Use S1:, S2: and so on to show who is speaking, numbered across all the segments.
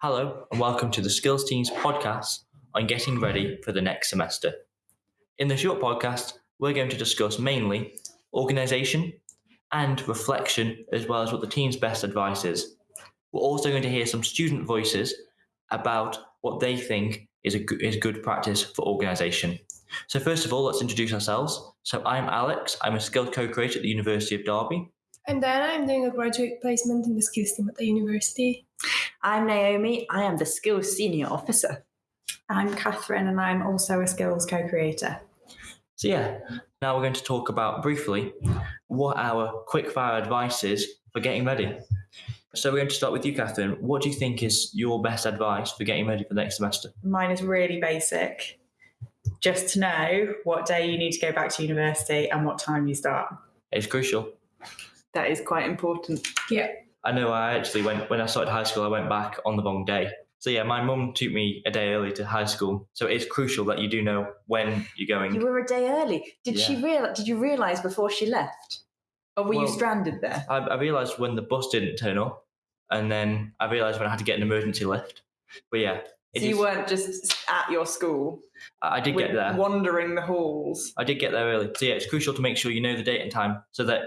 S1: Hello, and welcome to the Skills Teams podcast on getting ready for the next semester. In the short podcast, we're going to discuss mainly organisation and reflection, as well as what the team's best advice is. We're also going to hear some student voices about what they think is a good, is good practice for organisation. So, first of all, let's introduce ourselves. So, I'm Alex, I'm a skills co creator at the University of Derby.
S2: And then I'm doing a graduate placement in the skills team at the university.
S3: I'm Naomi. I am the Skills Senior Officer.
S4: I'm Catherine, and I'm also a skills co creator.
S1: So, yeah, now we're going to talk about briefly what our quick fire advice is for getting ready. So, we're going to start with you, Catherine. What do you think is your best advice for getting ready for the next semester?
S4: Mine is really basic just to know what day you need to go back to university and what time you start.
S1: It's crucial.
S3: That is quite important.
S2: Yeah.
S1: I know I actually went, when I started high school, I went back on the wrong day. So, yeah, my mum took me a day early to high school. So, it's crucial that you do know when you're going.
S3: You were a day early. Did she real? Did you realise before she left, or were you stranded there?
S1: I, I realised when the bus didn't turn up, and then I realised when I had to get an emergency lift. But yeah, it
S3: So you
S1: is-
S3: weren't just at your school,
S1: I I did get there.
S3: wandering the halls.
S1: I did get there early. So yeah, it's crucial to make sure you know the date and time, so that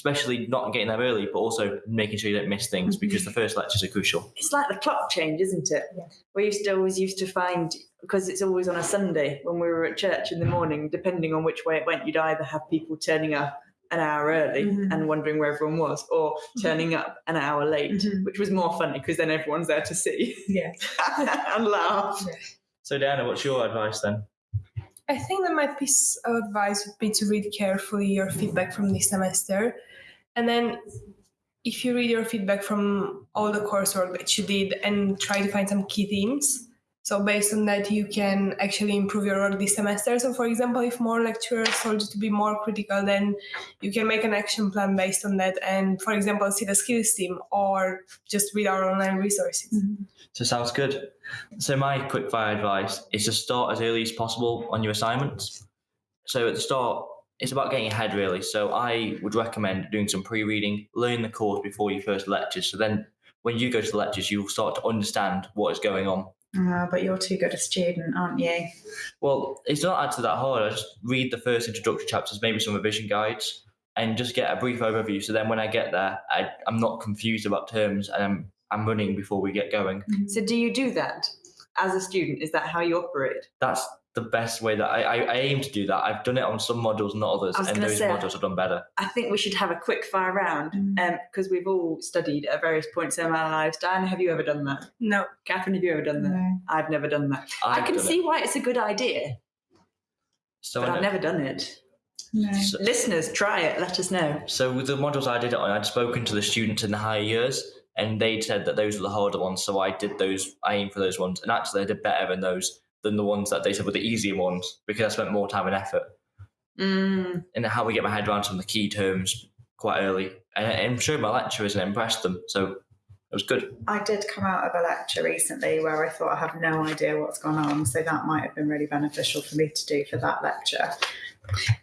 S1: especially not getting there early, but also making sure you don't miss things because the first lectures are crucial.
S3: It's like the clock change, isn't it?
S4: Yeah.
S3: We used to always used to find because it's always on a Sunday when we were at church in the morning. Depending on which way it went, you'd either have people turning up an hour early
S4: Mhm.
S3: and wondering where everyone was, or turning up an hour late,
S4: Mhm.
S3: which was more funny because then everyone's there to see
S4: Yeah.
S3: and laugh.
S1: So Diana, what's your advice then?
S2: I think that my piece of advice would be to read carefully your feedback from this semester. And then if you read your feedback from all the coursework that you did and try to find some key themes. So based on that, you can actually improve your work this semester. So for example, if more lecturers told you to be more critical, then you can make an action plan based on that. And for example, see the skills team or just read our online resources. Mm-hmm.
S1: So sounds good. So my quick fire advice is to start as early as possible on your assignments. So at the start, it's about getting ahead really. So I would recommend doing some pre-reading, learn the course before your first lectures. So then when you go to the lectures, you'll start to understand what is going on.
S4: Uh, but you're too good a student, aren't you?
S1: Well, it's not actually that hard. I just read the first introductory chapters, maybe some revision guides, and just get a brief overview. So then when I get there, I, I'm not confused about terms and I'm, I'm running before we get going.
S3: So do you do that as a student? Is that how you operate?
S1: That's the best way that I, I, I aim to do that. I've done it on some modules, not others, and those
S3: say-
S1: modules have done better.
S3: I think we should have a quick fire round
S4: Mm.
S3: because we've all studied at various points in our lives. Diana, have you ever done that?
S2: No,
S3: Catherine, have you ever done that?
S4: No.
S3: I've never done that. i
S1: I've
S3: can see
S1: It.
S3: why it's a good idea,
S1: So,
S3: but
S1: I
S3: I've never done it.
S4: No.
S1: so,
S3: Listeners, try it. Let us know.
S1: so with the modules I did it on, I'd spoken to the students in the higher years, and they'd said that those were the harder ones. So I did those. I aimed for those ones, and actually I did better in those than the ones that they said were the easier ones because I spent more time and effort.
S3: Mm,
S1: and how we get my head around some of the key terms quite early. And I'm sure my lecturers and impressed them. So it was good.
S4: I did come out of a lecture recently where I thought I have no idea what's gone on, so that might have been really beneficial for me to do for that lecture.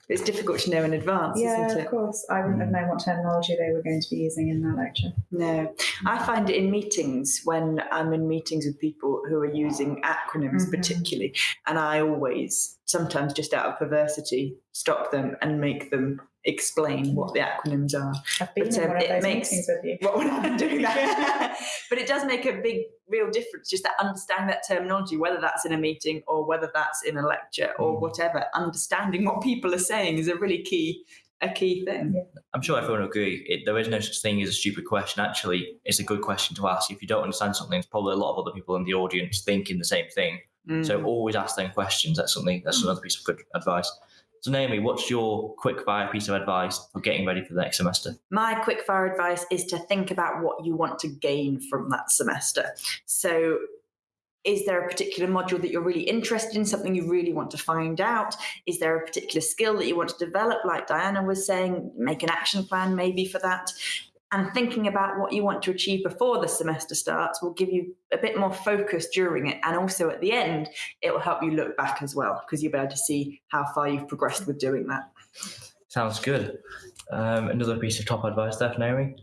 S3: It's difficult to know in advance,
S4: yeah,
S3: isn't
S4: of course. I wouldn't have known what terminology they were going to be using in that lecture.
S3: No, I find it in meetings when I'm in meetings with people who are using acronyms,
S4: Mhm.
S3: particularly, and I always, sometimes just out of perversity, stop them and make them explain what the acronyms are.
S4: I've been
S3: But,
S4: in
S3: um,
S4: one of
S3: it
S4: those
S3: makes-
S4: meetings with you.
S3: What would I doing that? but it does make a big, real difference just that understanding that terminology, whether that's in a meeting or whether that's in a lecture or
S1: Mm.
S3: whatever. Understanding what people are saying is a really key, a key thing.
S1: I'm sure everyone will agree. It, there is no such thing as a stupid question. Actually, it's a good question to ask. If you don't understand something, there's probably a lot of other people in the audience thinking the same thing.
S3: Mm.
S1: So always ask them questions. That's something. That's another piece of good advice. So Naomi, what's your quick fire piece of advice for getting ready for the next semester?
S3: My quick fire advice is to think about what you want to gain from that semester. So, is there a particular module that you're really interested in, something you really want to find out? Is there a particular skill that you want to develop, like Diana was saying? Make an action plan maybe for that. And thinking about what you want to achieve before the semester starts will give you a bit more focus during it. And also at the end, it will help you look back as well, because you'll be able to see how far you've progressed with doing that.
S1: Sounds good. Um, another piece of top advice there, Naomi.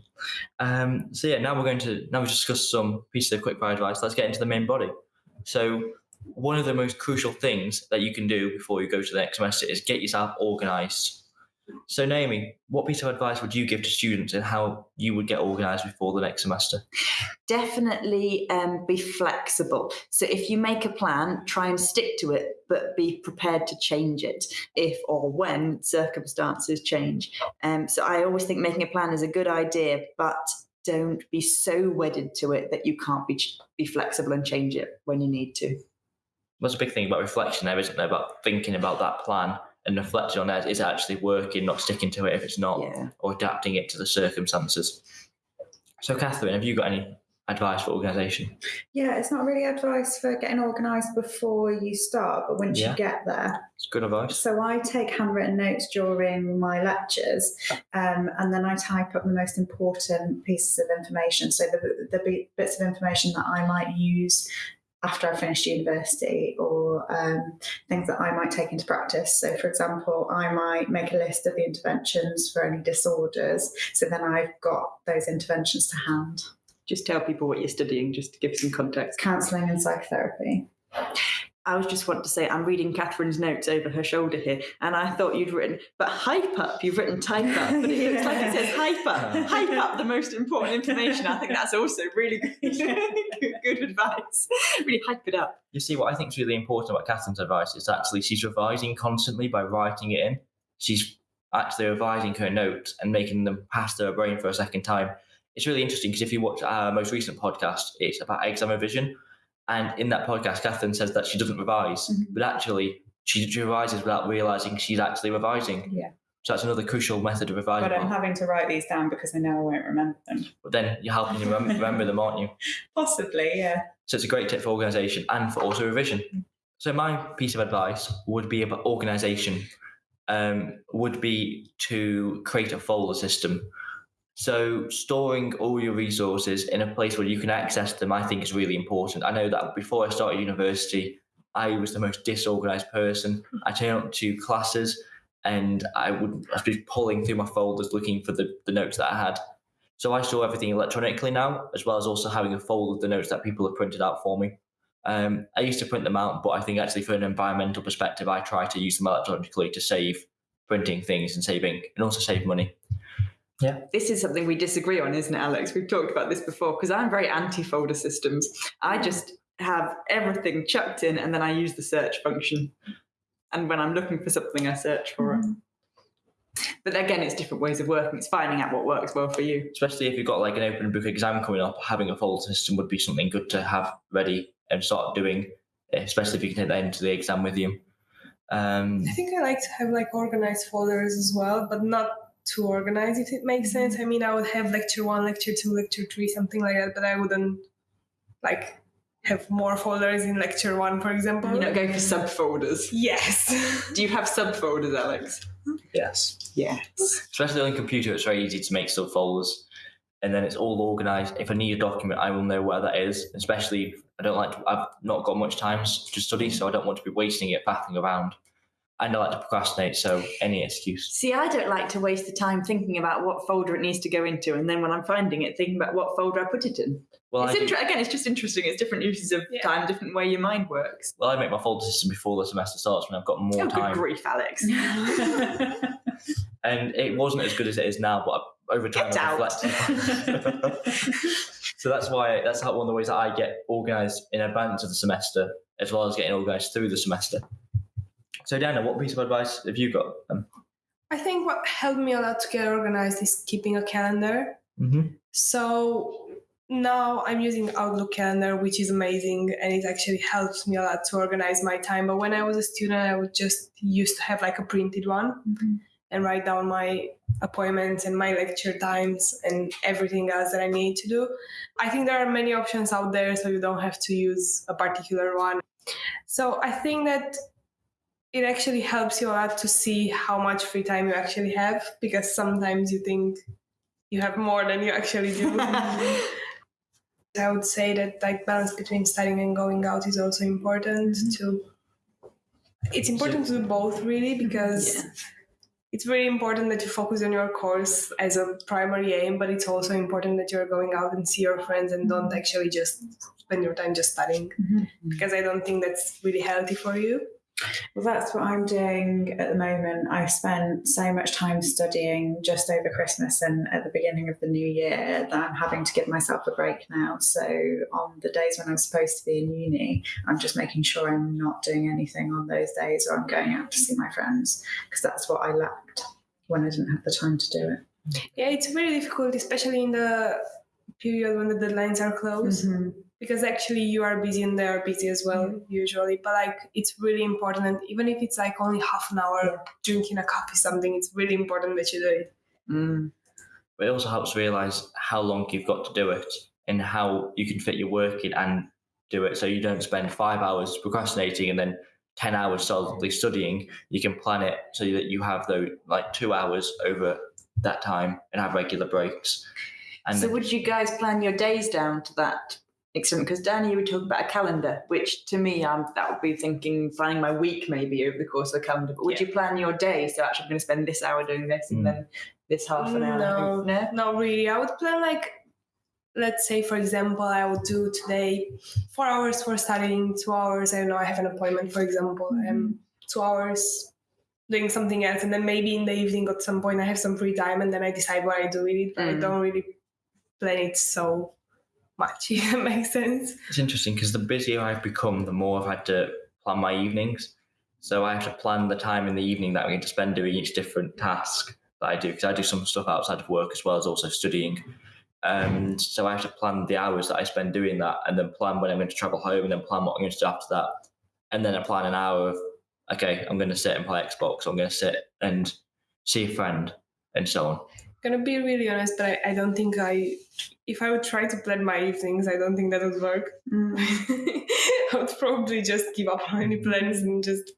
S1: Um, so yeah, now we're going to now we discuss some pieces of quick advice. Let's get into the main body. So one of the most crucial things that you can do before you go to the next semester is get yourself organised. So Naomi, what piece of advice would you give to students and how you would get organised before the next semester?
S3: Definitely um, be flexible. So if you make a plan, try and stick to it, but be prepared to change it if or when circumstances change. Um, so I always think making a plan is a good idea, but don't be so wedded to it that you can't be be flexible and change it when you need to.
S1: There's a big thing about reflection there, isn't there? About thinking about that plan and reflecting on that is it actually working, not sticking to it if it's not,
S3: Yeah.
S1: or adapting it to the circumstances. So, Catherine, have you got any advice for organisation?
S4: Yeah, it's not really advice for getting organised before you start, but once
S1: Yeah.
S4: you get there.
S1: It's good advice.
S4: So I take handwritten notes during my lectures, um, and then I type up the most important pieces of information. So the, the bits of information that I might use after I finished university, or um, things that I might take into practice. So, for example, I might make a list of the interventions for any disorders. So then I've got those interventions to hand.
S3: Just tell people what you're studying, just to give some context.
S4: Counselling and psychotherapy.
S3: I was just want to say I'm reading Catherine's notes over her shoulder here, and I thought you'd written, but hype up. You've written type up, but it looks like it says hype up. Hype up the most important information. I think that's also really good, good, good advice. Really hype it up.
S1: You see, what I think is really important about Catherine's advice is actually she's revising constantly by writing it in. She's actually revising her notes and making them pass through her brain for a second time. It's really interesting because if you watch our most recent podcast, it's about exam revision. And in that podcast, Catherine says that she doesn't revise,
S4: Mhm.
S1: but actually she revises without realizing she's actually revising.
S4: Yeah.
S1: So that's another crucial method of revising.
S4: But I'm having to write these down because I know I won't remember them.
S1: But then you're helping you remember, remember them, aren't you?
S4: Possibly, yeah.
S1: So it's a great tip for organisation and for auto revision. So my piece of advice would be about organisation. Um, would be to create a folder system. So storing all your resources in a place where you can access them, I think, is really important. I know that before I started university, I was the most disorganized person. I turned up to classes and I would I'd be pulling through my folders looking for the, the notes that I had. So I store everything electronically now, as well as also having a folder of the notes that people have printed out for me. Um, I used to print them out, but I think actually for an environmental perspective, I try to use them electronically to save printing things and saving and also save money.
S3: This is something we disagree on, isn't it, Alex? We've talked about this before because I'm very anti folder systems. I just have everything chucked in and then I use the search function. And when I'm looking for something, I search for it. But again, it's different ways of working. It's finding out what works well for you.
S1: Especially if you've got like an open book exam coming up, having a folder system would be something good to have ready and start doing, especially if you can take that into the exam with you. Um,
S2: I think I like to have like organized folders as well, but not too organize if it makes sense. Mm-hmm. I mean, I would have lecture one, lecture two, lecture three, something like that, but I wouldn't like have more folders in lecture one, for example.
S3: You're not going for subfolders.
S2: yes.
S3: Do you have subfolders, Alex?
S1: yes.
S3: Yes.
S1: Especially on a computer, it's very easy to make subfolders and then it's all organized. If I need a document, I will know where that is. Especially I don't like to, I've not got much time to study, so I don't want to be wasting it faffing around. And I like to procrastinate, so any excuse.
S3: See, I don't like to waste the time thinking about what folder it needs to go into, and then when I'm finding it, thinking about what folder I put it in.
S1: Well,
S3: it's
S1: I
S3: inter- again, it's just interesting. It's different uses of
S2: Yeah.
S3: time, different way your mind works.
S1: well, I make my folder system before the semester starts when I've got more
S3: oh,
S1: time.
S3: good grief, Alex!
S1: and it wasn't as good as it is now, but over time
S3: Get
S1: I've
S3: out.
S1: reflected. so that's why that's how one of the ways that I get organised in advance of the semester, as well as getting organised through the semester. So Dana, what piece of advice have you got? Um,
S2: I think what helped me a lot to get organized is keeping a calendar.
S1: mhm.
S2: So now I'm using Outlook calendar, which is amazing, and it actually helps me a lot to organize my time. But when I was a student, I would just used to have like a printed one and write down my appointments and my lecture times and everything else that I need to do. I think there are many options out there, so you don't have to use a particular one. So I think that it actually helps you a lot to see how much free time you actually have because sometimes you think you have more than you actually do. I would say that like balance between studying and going out is also important mm-hmm. to it's important to do both really mm-hmm. because
S3: Yeah.
S2: it's very important that you focus on your course as a primary aim, but it's also important that you're going out and see your friends and don't mm-hmm. actually just spend your time just studying
S4: Mhm.
S2: because I don't think that's really healthy for you.
S4: Well, that's what I'm doing at the moment. I spent so much time studying just over Christmas and at the beginning of the new year that I'm having to give myself a break now. So, on the days when I'm supposed to be in uni, I'm just making sure I'm not doing anything on those days or I'm going out to see my friends because that's what I lacked when I didn't have the time to do it.
S2: Yeah, it's really difficult, especially in the period when the deadlines are close.
S4: Mhm.
S2: Because actually you are busy and they are busy as well usually but like it's really important and even if it's like only half an hour drinking a coffee something it's really important that you do it
S3: Mm.
S1: But it also helps realize how long you've got to do it and how you can fit your work in and do it so you don't spend five hours procrastinating and then 10 hours solidly studying. You can plan it so that you have those like two hours over that time and have regular breaks. And
S3: So, would you guys plan your days down to that extent? Because Danny, you were talking about a calendar, which to me, um, that would be thinking planning my week maybe over the course of a calendar. But would you plan your day? So, actually, I'm going to spend this hour doing this
S1: Mm.
S3: and then this half an hour.
S2: no
S3: no.
S2: not really i would plan like let's say for example i would do today four hours for studying two hours i don't know i have an appointment for example um two hours doing something else and then maybe in the evening at some point i have some free time and then i decide what i do with it but i
S3: Mm.
S2: don't really plan it so much if that makes sense
S1: it's interesting because the busier I've become, the more I've had to plan my evenings. So I have to plan the time in the evening that I'm going to spend doing each different task that I do because I do some stuff outside of work as well as also studying. Um, so I have to plan the hours that I spend doing that and then plan when I'm going to travel home and then plan what I'm going to do after that. And then I plan an hour of, okay, I'm going to sit and play Xbox. I'm going to sit and see a friend and so on.
S2: Gonna be really honest but I, I don't think i if i would try to plan my evenings i don't think that would work
S4: Mm.
S2: I would probably just give up on any plans and just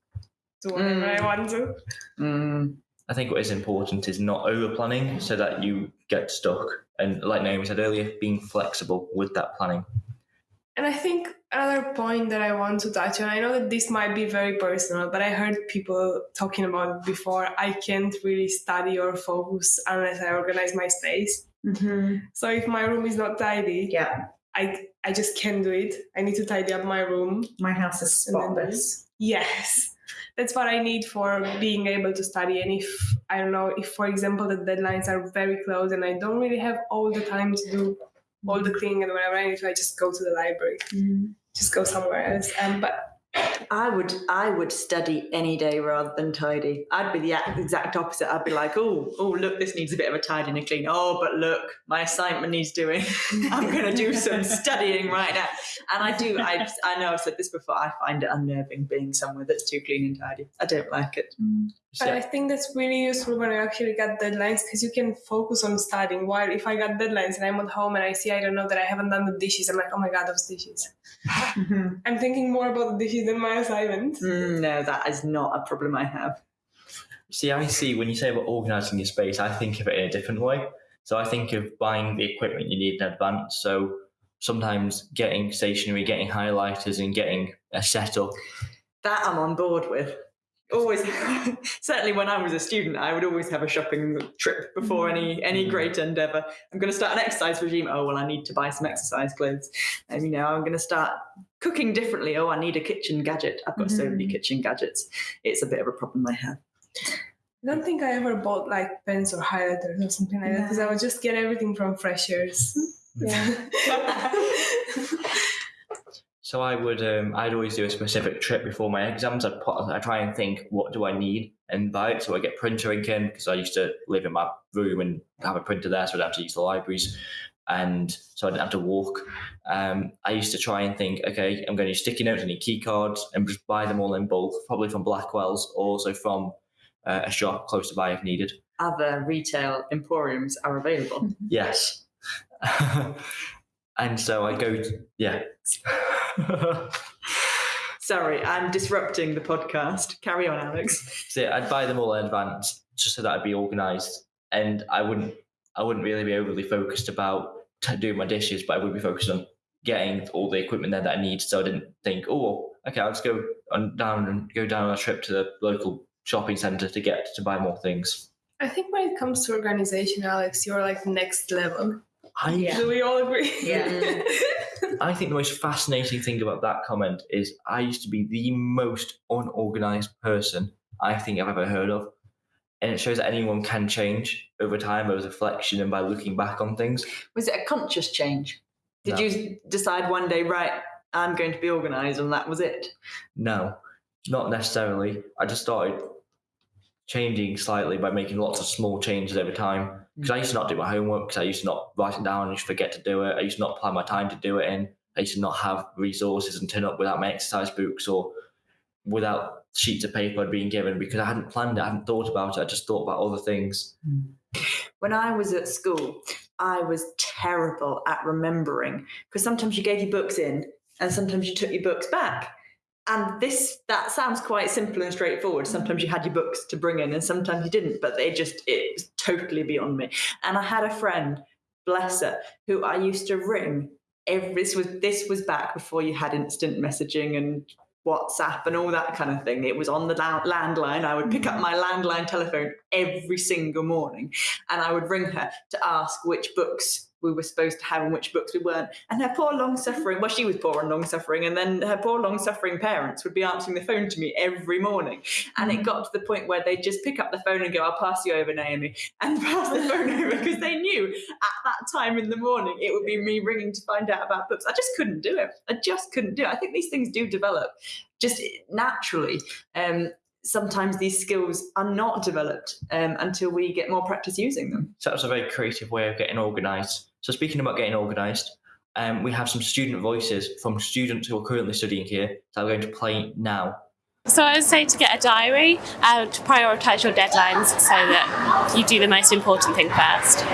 S2: do whatever I
S3: Mm.
S2: want to.
S3: Mm.
S1: I think what is important is not over planning so that you get stuck. And like Naomi said earlier, being flexible with that planning.
S2: And I think another point that I want to touch on, I know that this might be very personal, but I heard people talking about it before. I can't really study or focus unless I organize my space.
S4: Mhm.
S2: So if my room is not tidy,
S4: Yeah,
S2: I I just can't do it. I need to tidy up my room.
S4: my house is spotless.
S2: Yes. That's what I need for being able to study. And if I don't know, if for example the deadlines are very close and I don't really have all the time to do all the cleaning and whatever, I need to I just go to the library.
S4: Mm.
S2: Just go somewhere else. Um, but
S3: I would I would study any day rather than tidy. I'd be the exact opposite. I'd be like, oh, oh, look, this needs a bit of a tidy and a clean. Oh, but look, my assignment needs doing. I'm going to do some studying right now. And I do. I I know I've said this before. I find it unnerving being somewhere that's too clean and tidy. I don't like it.
S2: But I think that's really useful when you actually got deadlines because you can focus on studying. While if I got deadlines and I'm at home and I see I don't know that I haven't done the dishes, I'm like, oh my god, those dishes. I'm thinking more about the dishes than my assignment.
S3: Mm, no, that is not a problem I have.
S1: See, I see when you say about organizing your space, I think of it in a different way. So I think of buying the equipment you need in advance. So sometimes getting stationery, getting highlighters, and getting a setup.
S3: That I'm on board with. Always, certainly when I was a student, I would always have a shopping trip before any any
S1: Mhm.
S3: great endeavor. I'm going to start an exercise regime. Oh well, I need to buy some exercise clothes. And you know, I'm going to start cooking differently. Oh, I need a kitchen gadget. I've got so many
S4: Mhm.
S3: kitchen gadgets. It's a bit of a problem I have.
S2: I don't think I ever bought like pens or highlighters or something like that because I would just get everything from Freshers. Yeah.
S1: So I would, um, I'd always do a specific trip before my exams. I'd put, I try and think, what do I need and buy it. So I get printer ink in because I used to live in my room and have a printer there, so I'd have to use the libraries, and so I didn't have to walk. Um, I used to try and think, okay, I'm going to use sticky notes, I need key cards, and just buy them all in bulk, probably from Blackwell's, or also from uh, a shop close to by if needed.
S3: Other retail emporiums are available.
S1: Yes. and so I go, to, yeah.
S3: Sorry, I'm disrupting the podcast. Carry on, Alex.
S1: So I'd buy them all in advance just so that I'd be organised, and I wouldn't, I wouldn't really be overly focused about t- doing my dishes, but I would be focused on getting all the equipment there that I need. So I didn't think, oh, okay, I'll just go on down and go down on a trip to the local shopping centre to get to buy more things.
S2: I think when it comes to organization, Alex, you're like next level.
S1: I
S4: Yeah.
S2: Do we all agree?
S4: Yeah.
S1: I think the most fascinating thing about that comment is I used to be the most unorganized person I think I've ever heard of. And it shows that anyone can change over time, over reflection and by looking back on things.
S3: Was it a conscious change? Did
S1: No.
S3: you decide one day, right, I'm going to be organised, and that was it?
S1: No, not necessarily. I just started changing slightly by making lots of small changes over time. Because I used to not do my homework, because I used to not write it down and just forget to do it. I used to not plan my time to do it in. I used to not have resources and turn up without my exercise books or without sheets of paper been given because I hadn't planned it, I hadn't thought about it, I just thought about other things. Hmm.
S3: When I was at school, I was terrible at remembering because sometimes you gave your books in and sometimes you took your books back. And this that sounds quite simple and straightforward. Sometimes you had your books to bring in and sometimes you didn't, but they just it was totally beyond me. And I had a friend, bless her, who I used to ring every this was this was back before you had instant messaging and WhatsApp and all that kind of thing. It was on the landline. I would pick up mm-hmm. my landline telephone every single morning and I would ring her to ask which books we were supposed to have and which books we weren't. And her poor long suffering, well, she was poor and long suffering, and then her poor long suffering parents would be answering the phone to me every morning. And it got to the point where they'd just pick up the phone and go, I'll pass you over, Naomi, and pass the phone over because they knew at that time in the morning it would be me ringing to find out about books. I just couldn't do it. I just couldn't do it. I think these things do develop just naturally. Um, sometimes these skills are not developed um, until we get more practice using them.
S1: So that's a very creative way of getting organised. So speaking about getting organised, um, we have some student voices from students who are currently studying here that are going to play now.
S5: So I would say to get a diary and to prioritise your deadlines so that you do the most important thing first.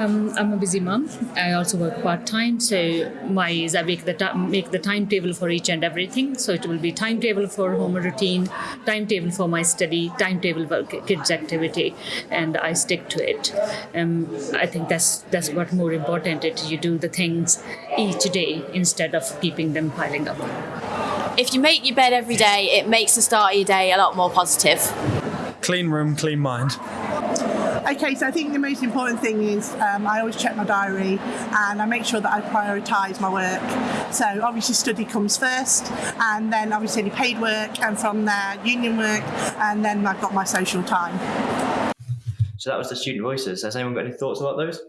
S6: Um, I'm a busy mom. I also work part time, so my is I make the make the timetable for each and everything. So it will be timetable for home routine, timetable for my study, timetable for kids activity, and I stick to it. Um, I think that's that's what more important. It you do the things each day instead of keeping them piling up.
S7: If you make your bed every day, it makes the start of your day a lot more positive.
S8: Clean room, clean mind.
S9: Okay, so I think the most important thing is um, I always check my diary and I make sure that I prioritise my work. So obviously study comes first, and then obviously any paid work, and from there union work, and then I've got my social time.
S1: So that was the student voices. Has anyone got any thoughts about those?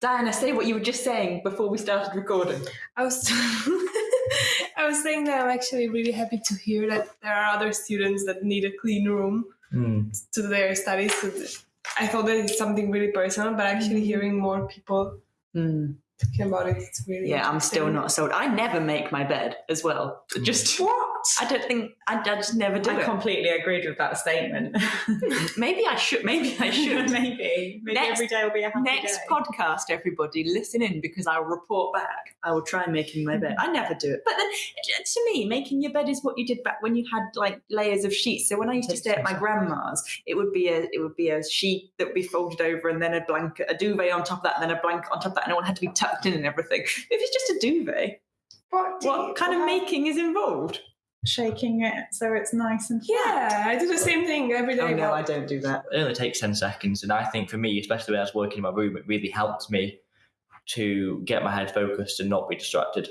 S3: Diana, say what you were just saying before we started recording.
S2: I was I was saying that I'm actually really happy to hear that there are other students that need a clean room
S1: Hmm.
S2: to their studies. So I thought that it's something really personal, but actually hearing more people talking about it, it's really
S3: Yeah, I'm still not sold. I never make my bed as well. Just
S4: What?
S3: I don't think I, I just never do
S4: I
S3: it.
S4: completely agreed with that statement.
S3: Maybe I should. Maybe I should.
S4: maybe. Maybe
S3: Next-
S4: every day will be a happy
S3: Next
S4: day.
S3: podcast, everybody, listen in because I'll report back. I will try making my bed. I never do it, but then to me, making your bed is what you did back when you had like layers of sheets. So when I used to stay at my grandma's, it would be a it would be a sheet that would be folded over, and then a blanket, a duvet on top of that, and then a blanket on top of that, and it all had to be tucked in and everything. If it's just a duvet,
S4: What,
S3: what kind of making is involved?
S4: Shaking it so it's nice and flat?
S2: Yeah, I do the same thing every day.
S3: Oh no, I don't do that.
S1: It only takes 10 seconds. And I think for me, especially when I was working in my room, it really helped me to get my head focused and not be distracted.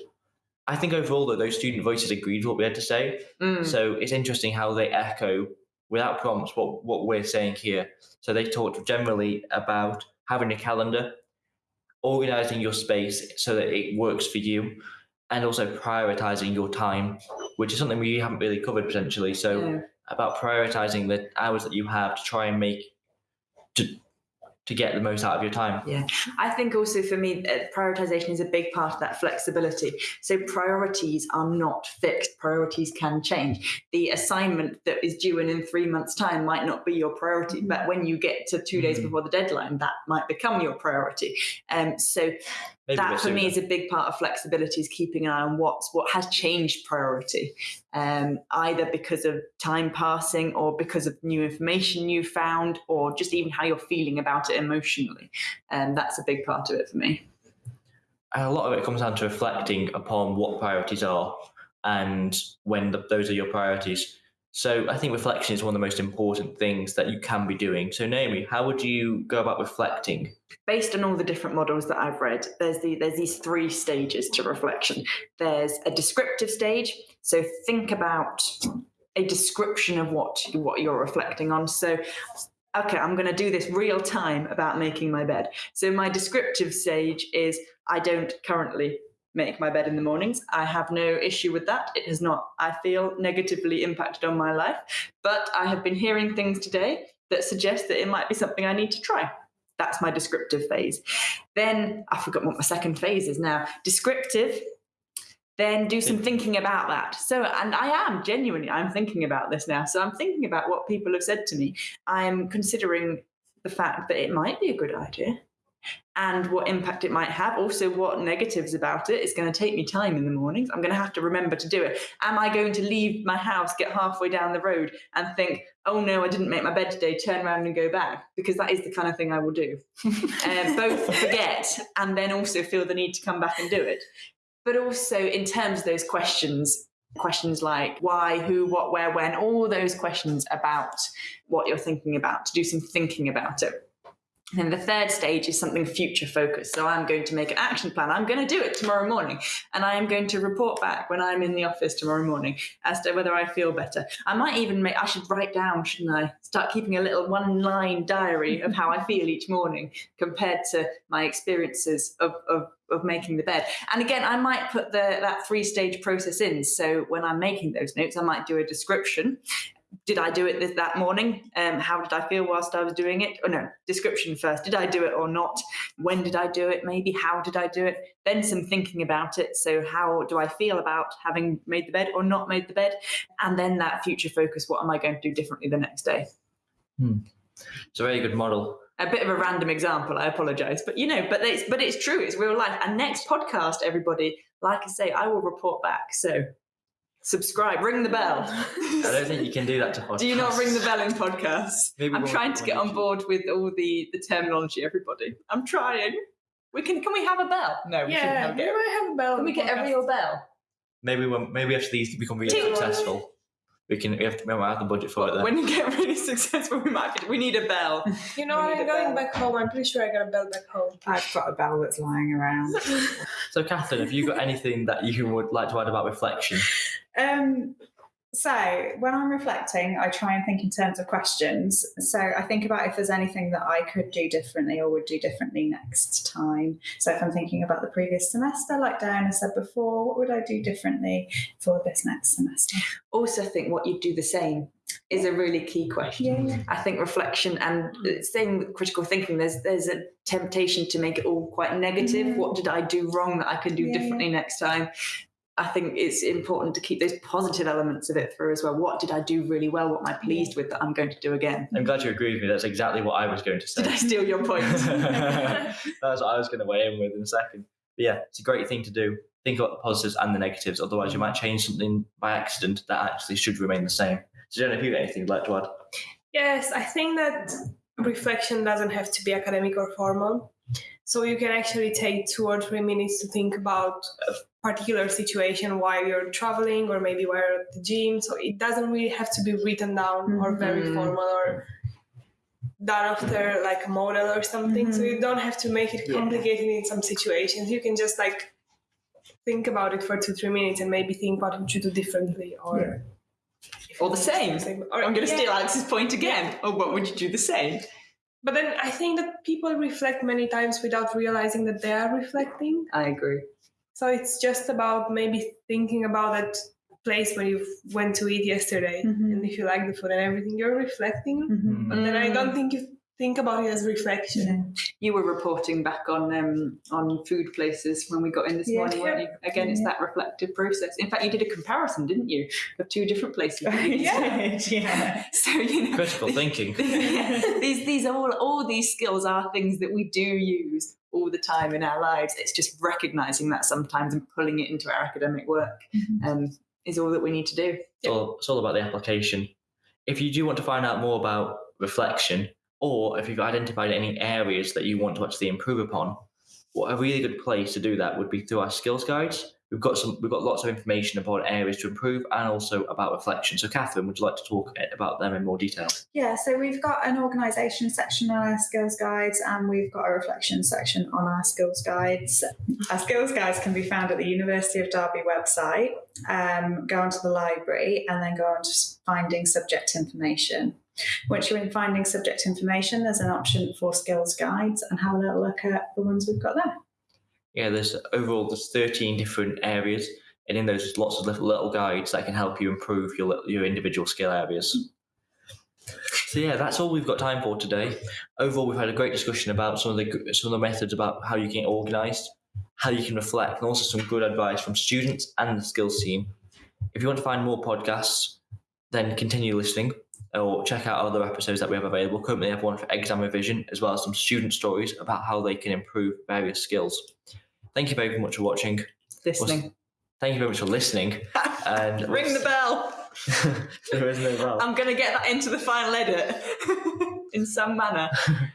S1: I think overall, though, those student voices agreed with what we had to say.
S3: Mm.
S1: So it's interesting how they echo without prompts what, what we're saying here. So they talked generally about having a calendar, organizing your space so that it works for you, and also prioritizing your time, which is something we haven't really covered potentially. So
S3: Yeah.
S1: about prioritizing the hours that you have to try and make to to get the most out of your time.
S3: Yeah, I think also for me, uh, prioritization is a big part of that flexibility. So priorities are not fixed. Priorities can change. The assignment that is due in in three months' time might not be your priority, but when you get to two days
S1: Mhm.
S3: before the deadline, that might become your priority. Um, so
S1: Maybe
S3: that for me is a big part of flexibility is keeping an eye on what's what has changed priority um, either because of time passing or because of new information you found or just even how you're feeling about it emotionally. And that's a big part of it for me.
S1: A lot of it comes down to reflecting upon what priorities are and when the, those are your priorities. So I think reflection is one of the most important things that you can be doing. So Naomi, how would you go about reflecting?
S3: based on all the different models that I've read, there's the there's these three stages to reflection. There's a descriptive stage, so think about a description of what what you're reflecting on. So okay, I'm going to do this real time about making my bed. So my descriptive stage is I don't currently make my bed in the mornings. I have no issue with that. It has not, I feel, negatively impacted on my life. But I have been hearing things today that suggest that it might be something I need to try. That's my descriptive phase. Then I forgot what my second phase is now. Descriptive, then do some thinking about that. So, and I am genuinely, I'm thinking about this now. So I'm thinking about what people have said to me. I'm considering the fact that it might be a good idea and what impact it might have. Also, what negatives about it. It's going to take me time in the mornings. I'm going to have to remember to do it. Am I going to leave my house, get halfway down the road, and think, oh no, I didn't make my bed today, turn around and go back? Because that is the kind of thing I will do. uh, both forget and then also feel the need to come back and do it. But also, in terms of those questions, questions like why, who, what, where, when, all those questions about what you're thinking about, to do some thinking about it. And the third stage is something future focused. So I'm going to make an action plan. I'm going to do it tomorrow morning. And I am going to report back when I'm in the office tomorrow morning as to whether I feel better. I might even make, I should write down, shouldn't I? Start keeping a little one line diary of how I feel each morning compared to my experiences of, of, of making the bed. And again, I might put the, that three stage process in. So when I'm making those notes, I might do a description did I do it this, that morning? Um, how did I feel whilst I was doing it? Oh no, description first. Did I do it or not? When did I do it? Maybe how did I do it? Then some thinking about it. So how do I feel about having made the bed or not made the bed? And then that future focus. What am I going to do differently the next day?
S1: Hmm. It's a very good model.
S3: A bit of a random example. I apologise, but you know, but it's but it's true. It's real life. And next podcast, everybody, like I say, I will report back. So subscribe, ring the bell.
S1: I don't think you can do that to podcasts.
S3: Do you not ring the bell in podcasts?
S1: Maybe
S3: I'm
S1: one-
S3: trying to get on board with all the the terminology. Everybody, I'm trying. We can. Can we have a bell? No, we shouldn't
S2: Yeah,
S3: have a
S2: we
S3: bell.
S2: might have a bell.
S3: Can we get a real bell?
S1: Maybe when maybe after these become really
S3: Ting.
S1: successful, we can we have to we have the budget for it then.
S3: When you get really successful, we might. We need a bell.
S2: You know, I'm going
S3: bell.
S2: back home. I'm pretty sure I got a bell back home.
S4: I've got a bell that's lying around.
S1: So Catherine, have you got anything that you would like to add about reflection?
S4: Um, so when I'm reflecting, I try and think in terms of questions. So I think about if there's anything that I could do differently or would do differently next time. So if I'm thinking about the previous semester, like Diana said before, what would I do differently for this next semester?
S3: Also, think what you'd do the same is a really key question.
S4: Yeah.
S3: I think reflection and same with critical thinking. There's there's a temptation to make it all quite negative. What did I do wrong that I can do
S4: Yeah.
S3: differently next time? I think it's important to keep those positive elements of it through as well. What did I do really well? What am I pleased with that I'm going to do again?
S1: I'm glad you agree with me. That's exactly what I was going to say.
S3: Did I steal your point?
S1: That's what I was going to weigh in with in a second. But yeah, it's a great thing to do. Think about the positives and the negatives. Otherwise, you might change something by accident that actually should remain the same. So, Jenna, if you have anything you'd like to add?
S2: Yes, I think that reflection doesn't have to be academic or formal. So you can actually take two or three minutes to think about a particular situation while you're traveling or maybe while you're at the gym. So it doesn't really have to be written down or very
S3: Mhm.
S2: formal or done after like a model or something. So you don't have to make it
S3: Yeah.
S2: complicated in some situations. You can just like think about it for two, three minutes and maybe think what would you do differently or
S3: Or the same.
S2: Or,
S3: I'm going to
S2: yeah.
S3: steal Alex's point again. Or what would you do the same?
S2: But then I think that people reflect many times without realizing that they are reflecting.
S3: I agree.
S2: So it's just about maybe thinking about that place where you went to eat yesterday,
S4: Mhm.
S2: and if you like the food and everything, you're reflecting.
S4: Mhm.
S2: But then I don't think you think about it as reflection.
S3: You were reporting back on um, on food places when we got in this
S4: Yeah.
S3: morning, weren't you? Again, it's that reflective process. In fact, you did a comparison, didn't you, of two different places?
S4: yeah. yeah.
S3: So you know,
S1: Critical thinking.
S3: these these are all all these skills are things that we do use all the time in our lives. It's just recognizing that sometimes and pulling it into our academic work
S4: Mhm.
S3: um, is all that we need to do.
S1: It's all, it's all about the application. If you do want to find out more about reflection, or if you've identified any areas that you want to actually improve upon, what a really good place to do that would be through our skills guides. we've got some we've got lots of information about areas to improve and also about reflection. So, Catherine, would you like to talk about them in more detail?
S4: Yeah, so we've got an organisation section on our skills guides and we've got a reflection section on our skills guides. Our skills guides can be found at the University of Derby website. Um, go onto the library and then go on to finding subject information. Once you're in finding subject information, there's an option for skills guides and have a little look at the ones we've got there.
S1: Yeah, there's overall there's 13 different areas, and in those there's lots of little little guides that can help you improve your your individual skill areas. So yeah, that's all we've got time for today. Overall, we've had a great discussion about some of the some of the methods about how you can get organised, how you can reflect, and also some good advice from students and the skills team. If you want to find more podcasts, then continue listening or check out other episodes that we have available. Currently, we have one for exam revision as well as some student stories about how they can improve various skills. Thank you very much for watching.
S3: Listening.
S1: Thank you very much for listening. And
S3: Ring the bell.
S1: there is no bell.
S3: I'm going to get that into the final edit in some manner.